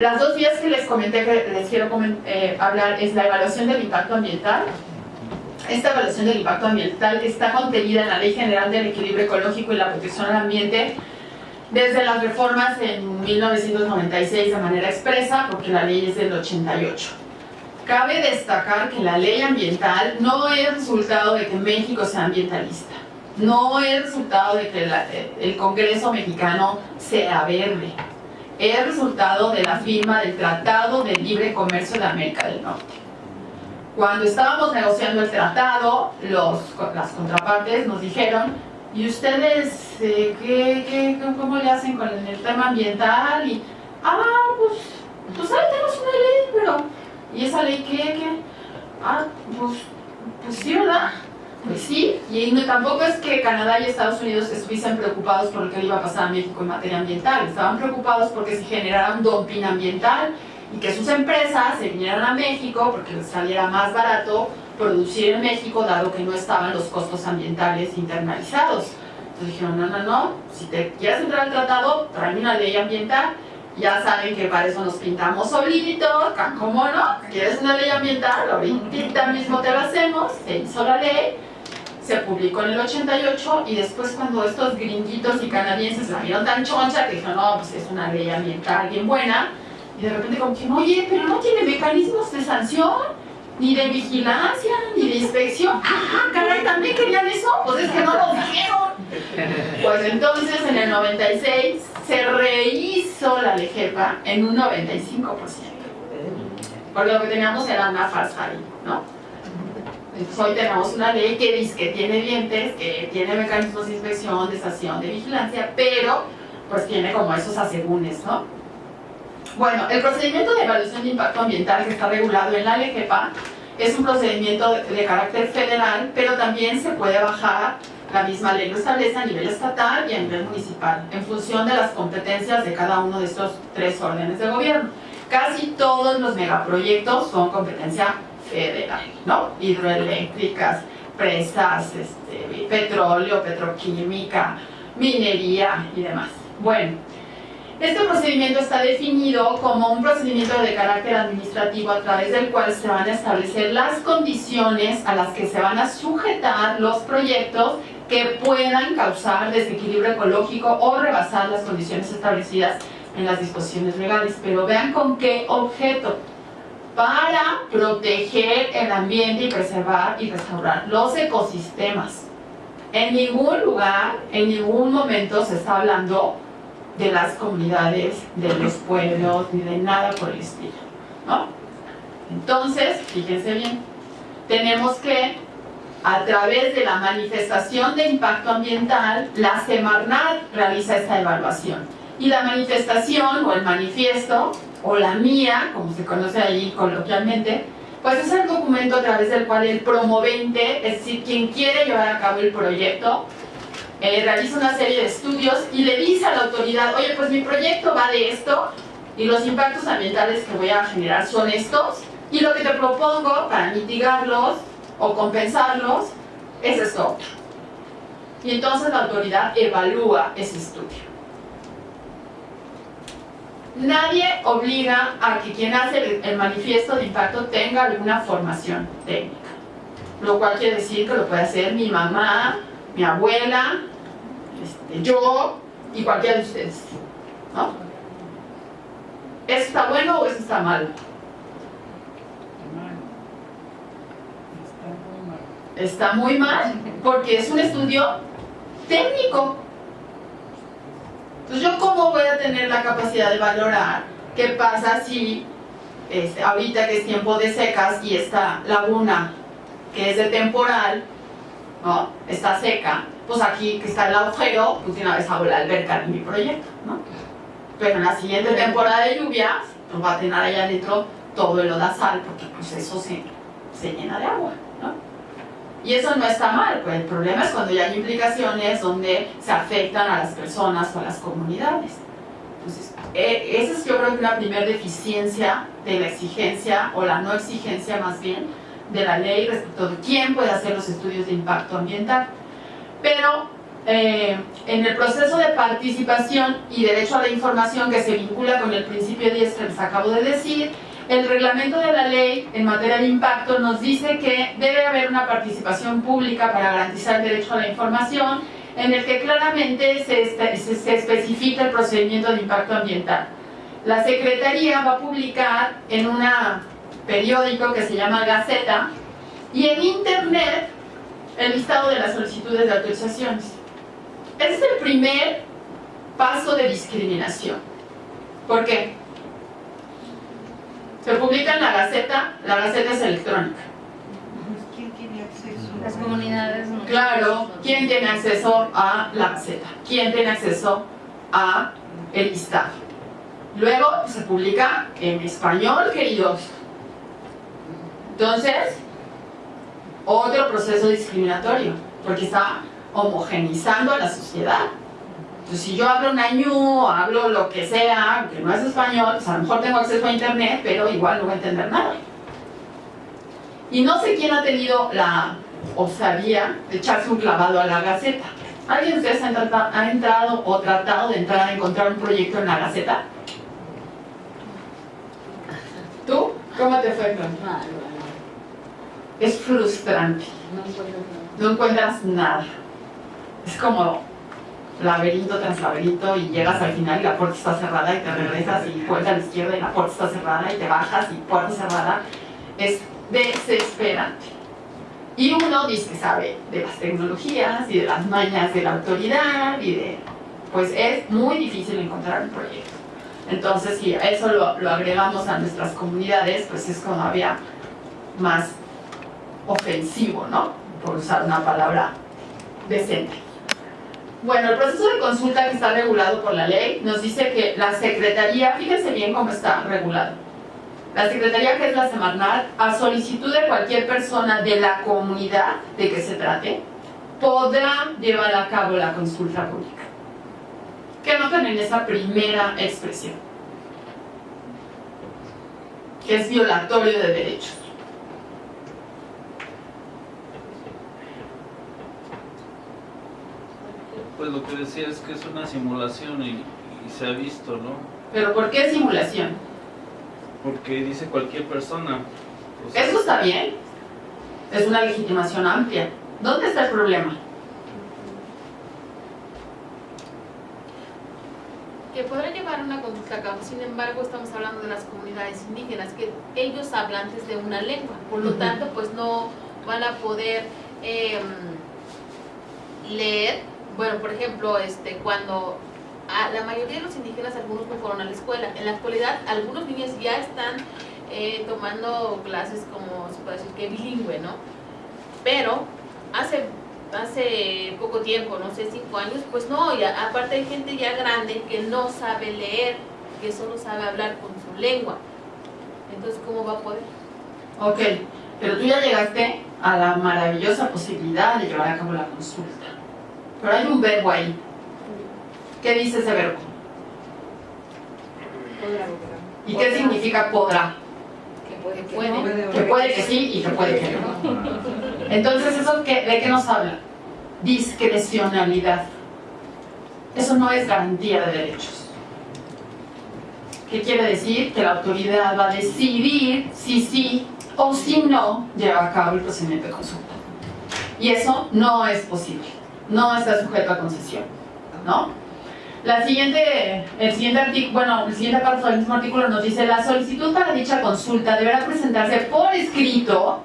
Las dos vías que les comenté que les quiero eh, hablar es la evaluación del impacto ambiental. Esta evaluación del impacto ambiental está contenida en la Ley General del Equilibrio Ecológico y la Protección al Ambiente desde las reformas en 1996 de manera expresa, porque la ley es del 88. Cabe destacar que la ley ambiental no es resultado de que México sea ambientalista, no es resultado de que el Congreso mexicano sea verde, es resultado de la firma del Tratado de Libre Comercio de América del Norte. Cuando estábamos negociando el tratado, los, las contrapartes nos dijeron, ¿y ustedes eh, ¿qué, qué, cómo le hacen con el tema ambiental? Y, ah, pues, pues ahí tenemos una ley, pero, ¿y esa ley qué? qué? Ah, pues, pues sí, ¿verdad? Y tampoco es que Canadá y Estados Unidos estuviesen preocupados por lo que iba a pasar a México en materia ambiental, estaban preocupados porque se generara un dumping ambiental y que sus empresas se vinieran a México porque les saliera más barato producir en México dado que no estaban los costos ambientales internalizados. Entonces dijeron, no, no, no, si te quieres entrar al tratado, trae una ley ambiental ya saben que para eso nos pintamos solitos, ¿cómo no? ¿Quieres una ley ambiental? Ahorita mismo te lo hacemos, se hizo la ley, se publicó en el 88 y después cuando estos gringuitos y canadienses la vieron tan choncha que dijeron, no, pues es una ley ambiental bien buena y de repente como que, oye, pero no tiene mecanismos de sanción, ni de vigilancia, ni de inspección. Ah, caray, ¿también querían eso? Pues es que no lo dijeron. Pues entonces en el 96 se rehizo la LEGEPA en un 95%. Porque lo que teníamos era una farsa ahí, ¿no? Entonces hoy tenemos una ley que dice que tiene dientes, que tiene mecanismos de inspección, de estación, de vigilancia, pero pues tiene como esos asegúnes, ¿no? Bueno, el procedimiento de evaluación de impacto ambiental que está regulado en la LGPA es un procedimiento de, carácter federal, pero también se puede bajar, la misma ley lo establece a nivel estatal y a nivel municipal, en función de las competencias de cada uno de estos tres órdenes de gobierno. Casi todos los megaproyectos son competencia federal, ¿no? Hidroeléctricas, presas, este, petróleo, petroquímica, minería y demás. Bueno, este procedimiento está definido como un procedimiento de carácter administrativo a través del cual se van a establecer las condiciones a las que se van a sujetar los proyectos que puedan causar desequilibrio ecológico o rebasar las condiciones establecidas en las disposiciones legales. Pero vean con qué objeto para proteger el ambiente y preservar y restaurar los ecosistemas. En ningún lugar, en ningún momento se está hablando de las comunidades, de los pueblos, ni de nada por el estilo. ¿no? Entonces, fíjense bien, tenemos que, a través de la manifestación de impacto ambiental, la Semarnat realiza esta evaluación. Y la manifestación o el manifiesto o la mía, como se conoce allí coloquialmente, pues es el documento a través del cual el promovente, es decir, quien quiere llevar a cabo el proyecto, eh, realiza una serie de estudios y le dice a la autoridad, oye, pues mi proyecto va de esto y los impactos ambientales que voy a generar son estos y lo que te propongo para mitigarlos o compensarlos es esto Y entonces la autoridad evalúa ese estudio. Nadie obliga a que quien hace el manifiesto de impacto tenga alguna formación técnica. Lo cual quiere decir que lo puede hacer mi mamá, mi abuela, este, yo y cualquiera de ustedes. ¿no? ¿Eso está bueno o eso está mal? Está muy mal porque es un estudio técnico entonces, ¿yo cómo voy a tener la capacidad de valorar qué pasa si este, ahorita que es tiempo de secas y esta laguna que es de temporal, ¿no? está seca, pues aquí que está el agujero, pues una vez hago la alberca de mi proyecto, ¿no? Pero en la siguiente temporada de lluvias, pues va a tener allá adentro todo el lodazal, porque pues eso se, se llena de agua. Y eso no está mal, pues el problema es cuando ya hay implicaciones donde se afectan a las personas o a las comunidades. Entonces, e, esa es yo creo que una primera deficiencia de la exigencia, o la no exigencia más bien, de la ley respecto de quién puede hacer los estudios de impacto ambiental. Pero eh, en el proceso de participación y derecho a la información que se vincula con el principio 10 que les acabo de decir, el reglamento de la ley en materia de impacto nos dice que debe haber una participación pública para garantizar el derecho a la información en el que claramente se, se especifica el procedimiento de impacto ambiental. La Secretaría va a publicar en un periódico que se llama Gaceta y en Internet el listado de las solicitudes de autorizaciones. Ese es el primer paso de discriminación. ¿Por qué? Se publica en la Gaceta, la Gaceta es electrónica. ¿Quién tiene acceso? Las comunidades. Claro, ¿quién tiene acceso a la Gaceta? ¿Quién tiene acceso a el listado? Luego se publica en español, queridos. Entonces, otro proceso discriminatorio, porque está homogenizando a la sociedad. Entonces, si yo hablo nañú, hablo lo que sea, que no es español, pues a lo mejor tengo acceso a internet, pero igual no voy a entender nada. Y no sé quién ha tenido la osadía de echarse un clavado a la Gaceta. ¿Alguien de ustedes ha, ha entrado o tratado de entrar a encontrar un proyecto en la Gaceta? ¿Tú? ¿Cómo te fue, Fran? Es frustrante. No encuentras nada. Es como laberinto tras laberinto y llegas al final y la puerta está cerrada y te regresas y vuelta a la izquierda y la puerta está cerrada y te bajas y puerta cerrada. Es desesperante. Y uno dice sabe de las tecnologías y de las mañas de la autoridad y de... Pues es muy difícil encontrar un proyecto. Entonces, si eso lo, lo agregamos a nuestras comunidades, pues es todavía más ofensivo, ¿no? Por usar una palabra decente. Bueno, el proceso de consulta que está regulado por la ley nos dice que la Secretaría, fíjense bien cómo está regulado, la Secretaría, que es la Semarnat, a solicitud de cualquier persona de la comunidad de que se trate, podrá llevar a cabo la consulta pública. ¿Qué notan en esa primera expresión? Que es violatorio de derechos. Pues lo que decía es que es una simulación y, y se ha visto, ¿no? ¿Pero por qué simulación? Porque dice cualquier persona. o sea, Eso está bien. Es una legitimación amplia. ¿Dónde está el problema? Que podrá llevar una consulta a cabo, sin embargo estamos hablando de las comunidades indígenas, que ellos hablantes de una lengua, por lo tanto pues no van a poder em, leer, bueno por ejemplo este cuando a la mayoría de los indígenas algunos no fueron a la escuela, en la actualidad algunos niños ya están eh, tomando clases como se puede decir que bilingüe, ¿no? Pero hace hace poco tiempo, no sé, cinco años, pues no, y a- aparte hay gente ya grande que no sabe leer, que solo sabe hablar con su lengua. Entonces, ¿cómo va a poder? Ok, pero tú ya llegaste a la maravillosa posibilidad de llevar a cabo la consulta. Pero hay un verbo ahí. ¿Qué dice ese verbo? ¿Y qué significa podrá? Que puede, Que puede. puede. Que puede que sí y que puede que no. Entonces, ¿eso qué- de qué nos habla? Discrecionalidad. Eso no es garantía de derechos. ¿Qué quiere decir? Que la autoridad va a decidir si sí o si no lleva a cabo el procedimiento de consulta. Y eso no es posible. No está sujeto a concesión. ¿No? La siguiente, el siguiente artículo, bueno, el siguiente párrafo del mismo artículo nos dice la solicitud para dicha consulta deberá presentarse por escrito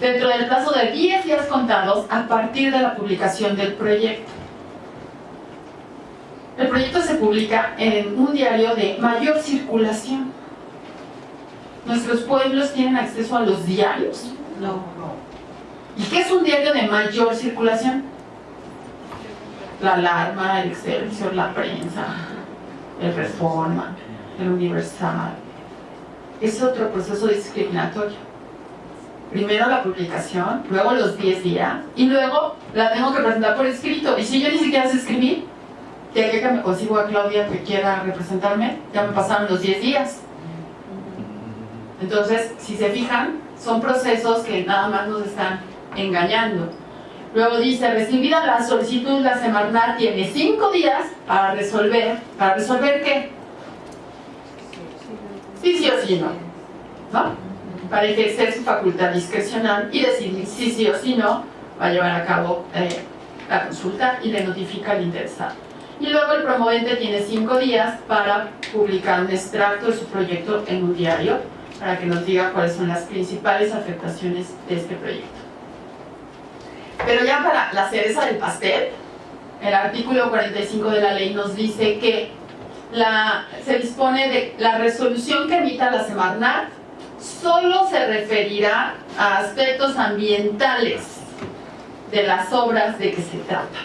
dentro del plazo de 10 días contados a partir de la publicación del proyecto. El proyecto se publica en un diario de mayor circulación. ¿Nuestros pueblos tienen acceso a los diarios? No, no. ¿Y qué es un diario de mayor circulación? La Alarma, el Excelsior, la Prensa, el Reforma, el Universal. Es otro proceso discriminatorio. Primero la publicación, luego los 10 días, y luego la tengo que presentar por escrito. Y si yo ni siquiera sé escribir, de aquí a que me consigo a Claudia que quiera representarme, ya me pasaron los 10 días. Entonces, si se fijan, son procesos que nada más nos están engañando. Luego dice, recibida la solicitud, la Semarnat tiene cinco días para resolver. ¿Para resolver qué? Sí, sí o sí no. Para ejercer su facultad discrecional y decidir si sí o sí no va a llevar a cabo eh, la consulta y le notifica al interesado. Y luego el promovente tiene cinco días para publicar un extracto de su proyecto en un diario para que nos diga cuáles son las principales afectaciones de este proyecto. Pero ya para la cereza del pastel, el artículo 45 de la ley nos dice que la, se dispone de la resolución que emita la Semarnat solo se referirá a aspectos ambientales de las obras de que se trata.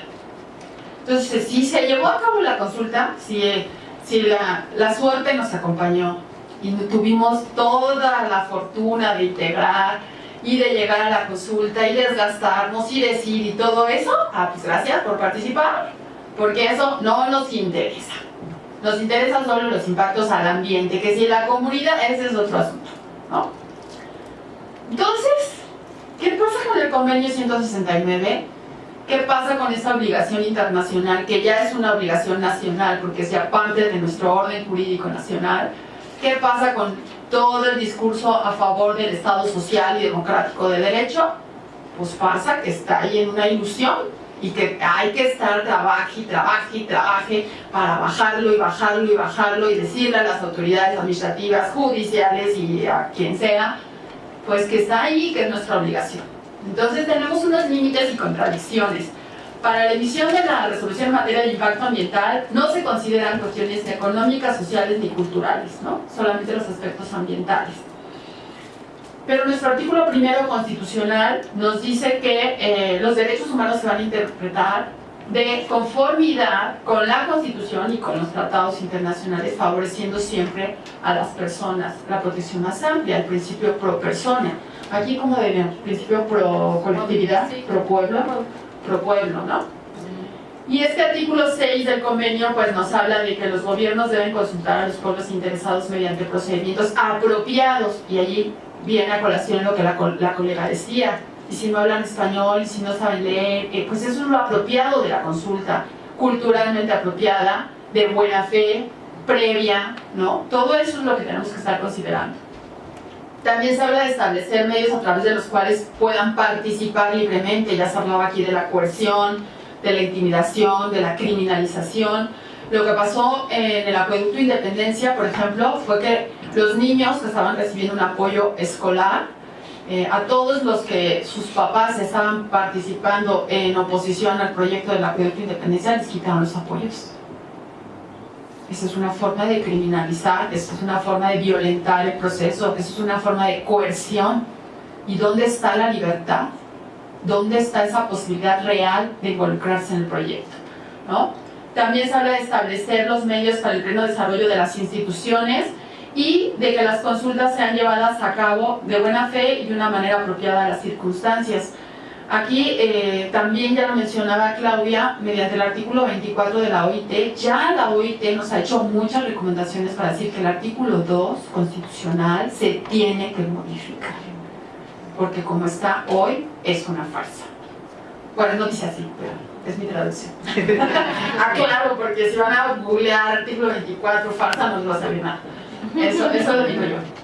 Entonces, si se llevó a cabo la consulta, si, si la, la suerte nos acompañó y tuvimos toda la fortuna de integrar y de llegar a la consulta y desgastarnos y decir y todo eso, ah, pues gracias por participar, porque eso no nos interesa. Nos interesan solo los impactos al ambiente, que si la comunidad, ese es otro asunto, ¿no? Entonces, ¿qué pasa con el convenio 169? ¿Qué pasa con esta obligación internacional, que ya es una obligación nacional, porque es ya parte de nuestro orden jurídico nacional? ¿Qué pasa con todo el discurso a favor del Estado social y democrático de derecho? Pues pasa que está ahí en una ilusión y que hay que estar trabaje y trabaje y trabaje para bajarlo y bajarlo y bajarlo y decirle a las autoridades administrativas, judiciales y a quien sea, pues que está ahí, que es nuestra obligación. Entonces tenemos unos límites y contradicciones. Para la emisión de la resolución en materia de impacto ambiental no se consideran cuestiones económicas, sociales ni culturales, ¿no? solamente los aspectos ambientales. Pero nuestro artículo primero constitucional nos dice que eh, los derechos humanos se van a interpretar de conformidad con la Constitución y con los tratados internacionales, favoreciendo siempre a las personas, la protección más amplia, el principio pro persona. Aquí, como el principio pro colectividad, pro pueblo, pro pueblo, ¿no? Y este artículo 6 del convenio pues nos habla de que los gobiernos deben consultar a los pueblos interesados mediante procedimientos apropiados y allí viene a colación lo que la, la colega decía y si no hablan español, y si no saben leer, eh, pues eso es lo apropiado de la consulta, culturalmente apropiada, de buena fe, previa, ¿no? Todo eso es lo que tenemos que estar considerando. También se habla de establecer medios a través de los cuales puedan participar libremente, ya se hablaba aquí de la coerción, de la intimidación, de la criminalización. Lo que pasó en el acueducto Independencia, por ejemplo, fue que los niños que estaban recibiendo un apoyo escolar, eh, a todos los que sus papás estaban participando en oposición al proyecto del acueducto Independencia, les quitaron los apoyos. Esa es una forma de criminalizar, esa es una forma de violentar el proceso, esa es una forma de coerción. ¿Y dónde está la libertad? ¿Dónde está esa posibilidad real de involucrarse en el proyecto? ¿No? También se habla de establecer los medios para el pleno desarrollo de las instituciones y de que las consultas sean llevadas a cabo de buena fe y de una manera apropiada a las circunstancias. Aquí eh, también ya lo mencionaba Claudia, mediante el artículo 24 de la OIT, ya la OIT nos ha hecho muchas recomendaciones para decir que el artículo 2 constitucional se tiene que modificar, porque como está hoy es una farsa. Bueno, no dice así, pero es mi traducción. Aclaro, porque si van a googlear artículo 24 farsa no les va a salir nada. Eso, eso lo digo yo.